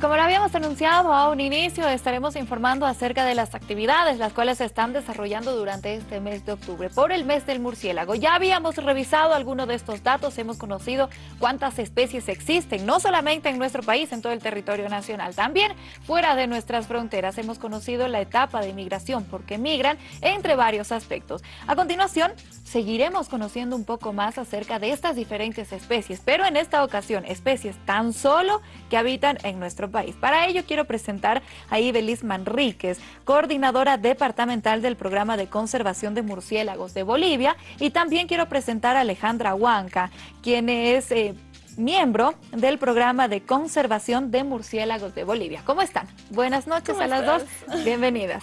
Como lo habíamos anunciado a un inicio, estaremos informando acerca de las actividades las cuales se están desarrollando durante este mes de octubre por el mes del murciélago. Ya habíamos revisado algunos de estos datos, hemos conocido cuántas especies existen, no solamente en nuestro país, en todo el territorio nacional, también fuera de nuestras fronteras. Hemos conocido la etapa de migración, porque migran entre varios aspectos. A continuación, seguiremos conociendo un poco más acerca de estas diferentes especies, pero en esta ocasión especies tan solo que habitan en nuestro país. Para ello quiero presentar a Ibelis Manríquez, coordinadora departamental del Programa de Conservación de Murciélagos de Bolivia y también quiero presentar a Alejandra Huanca, quien es... Eh, miembro del programa de conservación de murciélagos de Bolivia. ¿Cómo están? Buenas noches a las dos. Bienvenidas.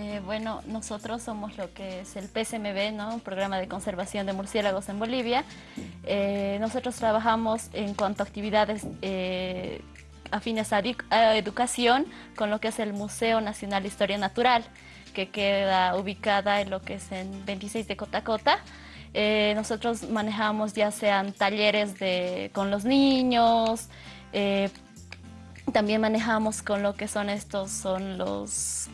Eh, bueno, nosotros somos lo que es el PSMB, ¿no? un programa de conservación de murciélagos en Bolivia. Eh, nosotros trabajamos en cuanto a actividades eh, afines a, educación con lo que es el Museo Nacional de Historia Natural, que queda ubicada en lo que es en 26 de Cotacota. nosotros manejamos ya sean talleres de, con los niños, también manejamos con lo que son estos, son los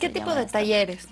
¿Qué tipo de talleres?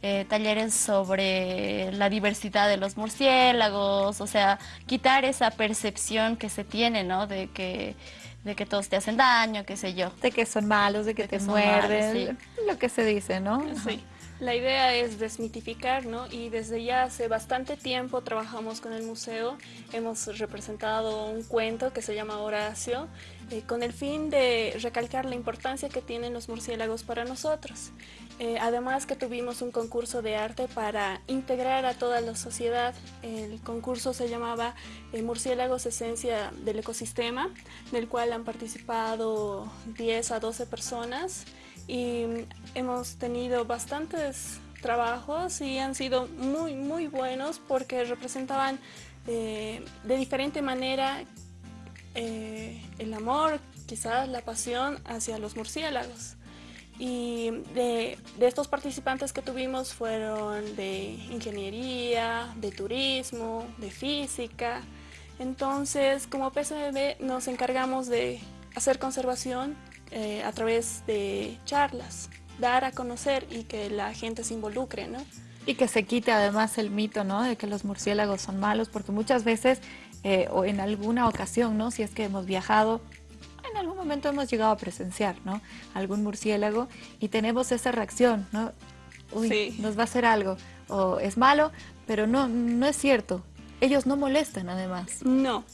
Eh, talleres sobre la diversidad de los murciélagos, o sea, quitar esa percepción que se tiene, ¿no? De que, de que todos te hacen daño, qué sé yo. De que son malos, de que te muerden, lo que se dice, ¿no? Sí. La idea es desmitificar, ¿no? Y desde ya hace bastante tiempo trabajamos con el museo. Hemos representado un cuento que se llama Horacio, eh, con el fin de recalcar la importancia que tienen los murciélagos para nosotros. Eh, además que tuvimos un concurso de arte para integrar a toda la sociedad. El concurso se llamaba eh, Murciélagos Esencia del Ecosistema, del cual han participado 10 a 12 personas y hemos tenido bastantes trabajos y han sido muy muy buenos porque representaban eh, de diferente manera eh, el amor, quizás la pasión hacia los murciélagos. Y de, estos participantes que tuvimos fueron de ingeniería, de turismo, de física. Entonces, como PSMB nos encargamos de hacer conservación eh, a través de charlas, dar a conocer y que la gente se involucre, ¿no? Y que se quite además el mito, ¿no? De que los murciélagos son malos, porque muchas veces, eh, o en alguna ocasión, ¿no? Si es que hemos viajado, en algún momento hemos llegado a presenciar, ¿no? Algún murciélago y tenemos esa reacción, ¿no? Uy, nos va a hacer algo, o es malo, pero no, no es cierto. Ellos no molestan además. No,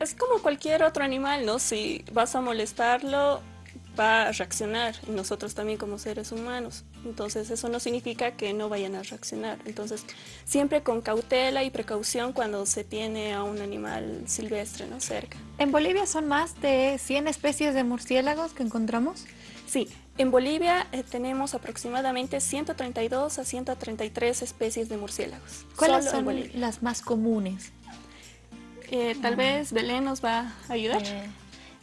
es como cualquier otro animal, ¿no? Si vas a molestarlo, va a reaccionar y nosotros también como seres humanos. Entonces eso no significa que no vayan a reaccionar. Entonces siempre con cautela y precaución cuando se tiene a un animal silvestre ¿no? cerca. ¿En Bolivia son más de 100 especies de murciélagos que encontramos? Sí, en Bolivia eh, tenemos aproximadamente 132 a 133 especies de murciélagos. ¿Cuáles son las más comunes? Eh, tal vez Belén nos va a ayudar. Eh,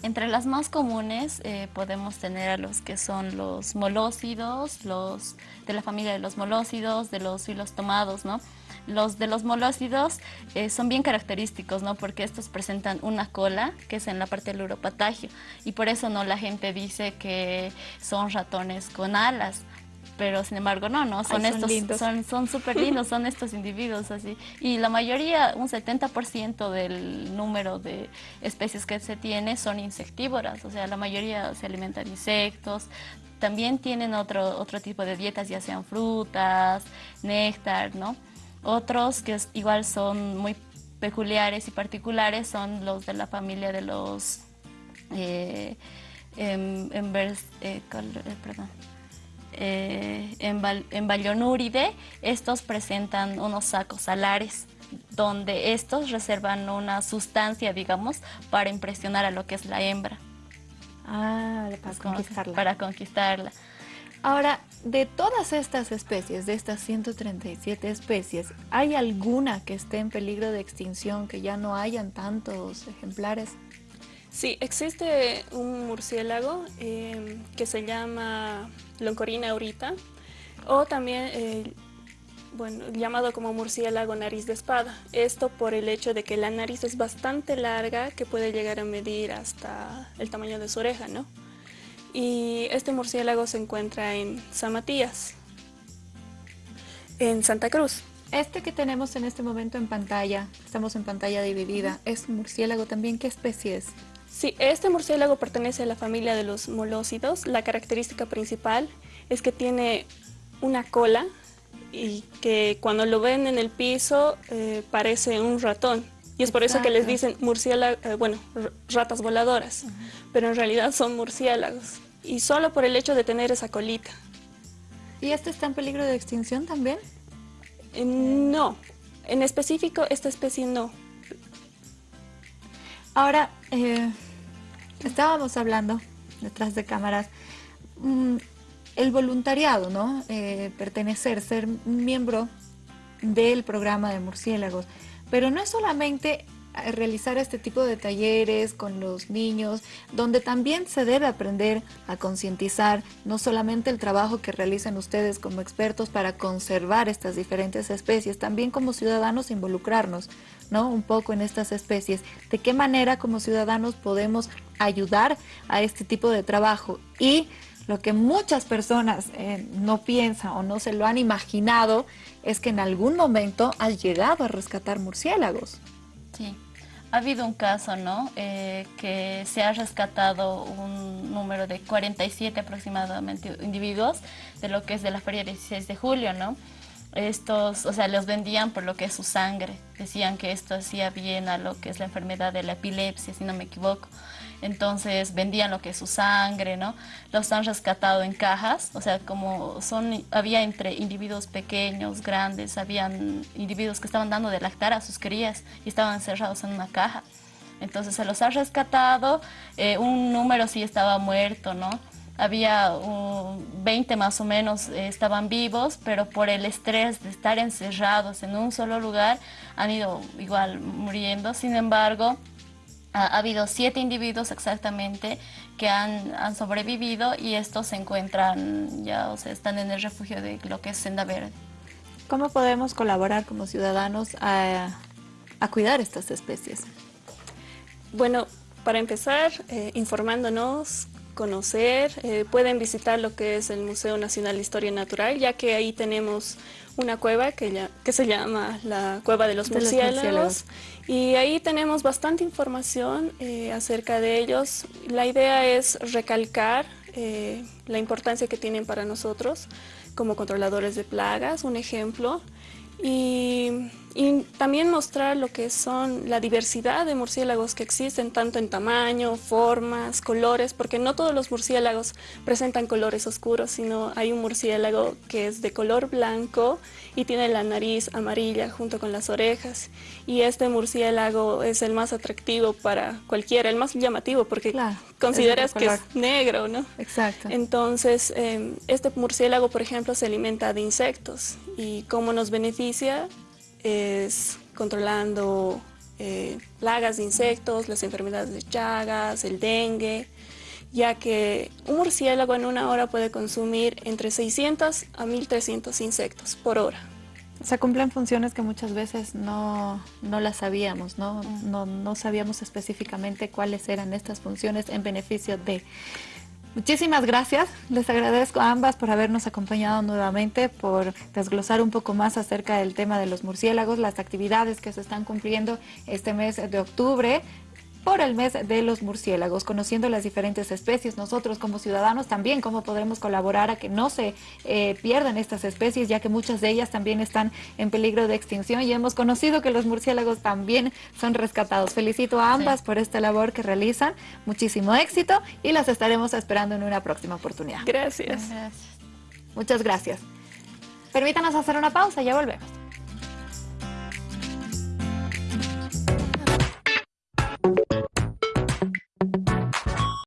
entre las más comunes eh, podemos tener a los que son los molócidos, los de la familia de los molócidos, de los filostomados, ¿no? Los de los molócidos eh, son bien característicos, ¿no? Porque estos presentan una cola, que es en la parte del uropatagio, y por eso no la gente dice que son ratones con alas, pero sin embargo no, no, son estos, son súper lindos, son estos individuos así. Y la mayoría, un 70% del número de especies que se tiene son insectívoras, o sea, la mayoría se alimentan de insectos, también tienen otro, otro tipo de dietas, ya sean frutas, néctar, ¿no? Otros que igual son muy peculiares y particulares son los de la familia de los eh, em, eh, eh perdón, eh, en, en estos presentan unos sacos alares donde estos reservan una sustancia, digamos, para impresionar a lo que es la hembra. Ah, para conquistarla. Para conquistarla. Ahora, de todas estas especies, de estas 137 especies, ¿hay alguna que esté en peligro de extinción, que ya no hayan tantos ejemplares? Sí, existe un murciélago eh, que se llama Loncorina aurita o también bueno, llamado como murciélago nariz de espada. Esto por el hecho de que la nariz es bastante larga, que puede llegar a medir hasta el tamaño de su oreja, ¿no? Y este murciélago se encuentra en San Matías, en Santa Cruz. Este que tenemos en este momento en pantalla, estamos en pantalla dividida, ¿es murciélago también? ¿Qué especie es? Sí, este murciélago pertenece a la familia de los molósidos. La característica principal es que tiene una cola y que cuando lo ven en el piso eh, parece un ratón. Y es por eso que les dicen murciélagos, eh, bueno, ratas voladoras, pero en realidad son murciélagos. Y solo por el hecho de tener esa colita. ¿Y este está en peligro de extinción también? Eh, no, en específico esta especie no. Ahora, eh, estábamos hablando detrás de cámaras, mm, el voluntariado, ¿no? Eh, pertenecer, ser miembro del programa de murciélagos, pero no es solamente realizar este tipo de talleres con los niños, donde también se debe aprender a concientizar no solamente el trabajo que realizan ustedes como expertos para conservar estas diferentes especies, también como ciudadanos involucrarnos, ¿no? Un poco en estas especies. ¿De qué manera como ciudadanos podemos ayudar a este tipo de trabajo? Y lo que muchas personas eh, no piensan o no se lo han imaginado es que en algún momento has llegado a rescatar murciélagos. Sí, ha habido un caso, ¿no? Eh, que se ha rescatado un número de 47 aproximadamente individuos de lo que es de la feria 16 de julio, ¿no? Estos, o sea, los vendían por lo que es su sangre. Decían que esto hacía bien a lo que es la enfermedad de la epilepsia, si no me equivoco entonces vendían lo que es su sangre, ¿no? Los han rescatado en cajas, o sea, como son, había entre individuos pequeños, grandes, habían individuos que estaban dando de lactar a sus crías y estaban encerrados en una caja. Entonces se los ha rescatado, eh, un número sí estaba muerto, ¿no? Había 20 más o menos eh, estaban vivos, pero por el estrés de estar encerrados en un solo lugar han ido igual muriendo. Sin embargo, ha, habido siete individuos exactamente que han, sobrevivido y estos se encuentran ya, o sea, están en el refugio de lo que es Senda Verde. ¿Cómo podemos colaborar como ciudadanos a, cuidar estas especies? Bueno, para empezar, eh, informándonos, conocer, eh, pueden visitar lo que es el Museo Nacional de Historia Natural, ya que ahí tenemos una cueva que, que se llama la Cueva de los, murciélagos, y ahí tenemos bastante información eh, acerca de ellos. La idea es recalcar eh, la importancia que tienen para nosotros como controladores de plagas, un ejemplo, y, también mostrar lo que son la diversidad de murciélagos que existen, tanto en tamaño, formas, colores, porque no todos los murciélagos presentan colores oscuros, sino hay un murciélago que es de color blanco y tiene la nariz amarilla junto con las orejas. Y este murciélago es el más atractivo para cualquiera, el más llamativo, porque consideras que es negro, ¿no? Exacto. Entonces, em, este murciélago, por ejemplo, se alimenta de insectos y cómo nos beneficia es controlando eh, plagas de insectos, las enfermedades de chagas, el dengue, ya que un murciélago en una hora puede consumir entre 600 a 1300 insectos por hora. O sea, cumplen funciones que muchas veces no, no las sabíamos, ¿no? ¿no? No sabíamos específicamente cuáles eran estas funciones en beneficio de... Muchísimas gracias. Les agradezco a ambas por habernos acompañado nuevamente, por desglosar un poco más acerca del tema de los murciélagos, las actividades que se están cumpliendo este mes de octubre por el mes de los murciélagos, conociendo las diferentes especies. Nosotros como ciudadanos también cómo podremos colaborar a que no se eh, pierdan estas especies, ya que muchas de ellas también están en peligro de extinción y hemos conocido que los murciélagos también son rescatados. Felicito a ambas por esta labor que realizan. Muchísimo éxito y las estaremos esperando en una próxima oportunidad. Gracias. Muchas gracias. Permítanos hacer una pausa, ya volvemos.